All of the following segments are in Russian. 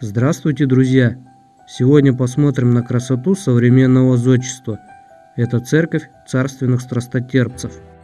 Здравствуйте, друзья! Сегодня посмотрим на красоту современного зодчества. Это церковь царственных страстотерпцев –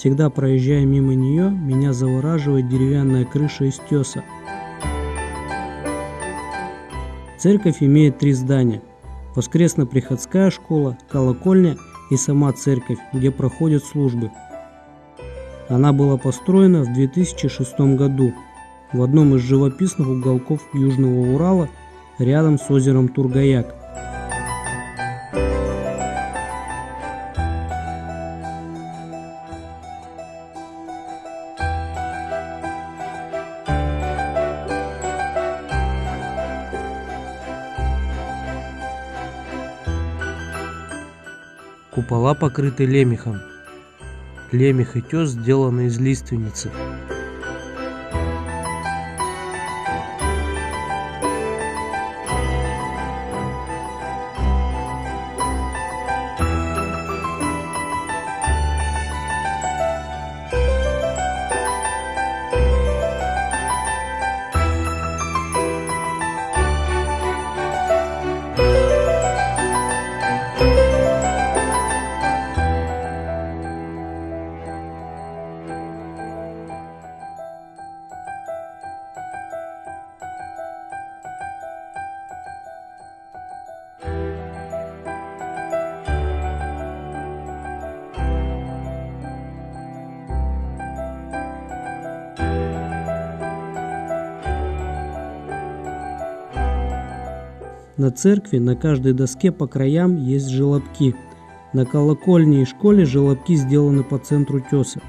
Всегда проезжая мимо нее, меня завораживает деревянная крыша из теса. Церковь имеет три здания. Воскресно-приходская школа, колокольня и сама церковь, где проходят службы. Она была построена в 2006 году в одном из живописных уголков Южного Урала рядом с озером Тургаяк. Купола покрыты лемехом. Лемех и тес сделаны из лиственницы. На церкви на каждой доске по краям есть желобки. На колокольне и школе желобки сделаны по центру теса.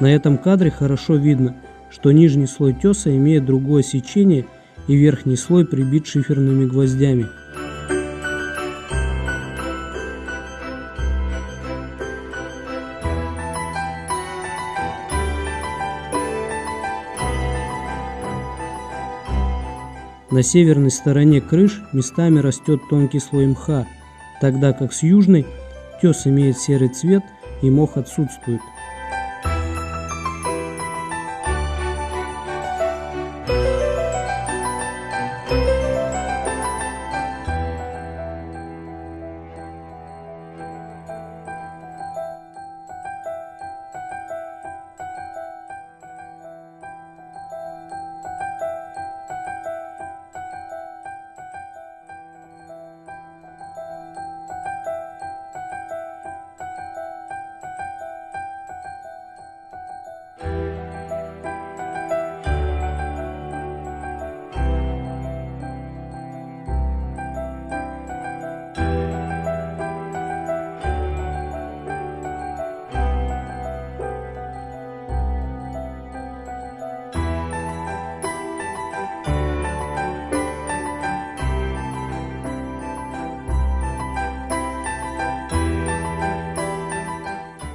На этом кадре хорошо видно, что нижний слой теса имеет другое сечение и верхний слой прибит шиферными гвоздями. На северной стороне крыш местами растет тонкий слой мха, тогда как с южной тес имеет серый цвет и мох отсутствует.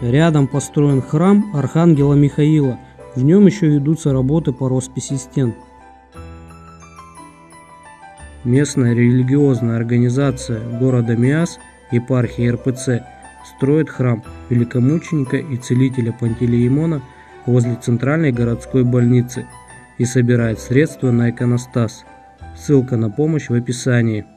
Рядом построен храм Архангела Михаила. В нем еще ведутся работы по росписи стен. Местная религиозная организация города Миас, епархия РПЦ, строит храм великомученика и целителя Пантелеимона возле центральной городской больницы и собирает средства на иконостас. Ссылка на помощь в описании.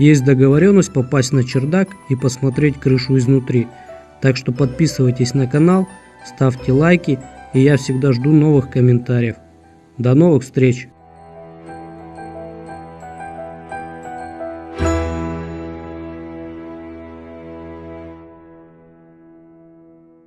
Есть договоренность попасть на чердак и посмотреть крышу изнутри. Так что подписывайтесь на канал, ставьте лайки, и я всегда жду новых комментариев. До новых встреч!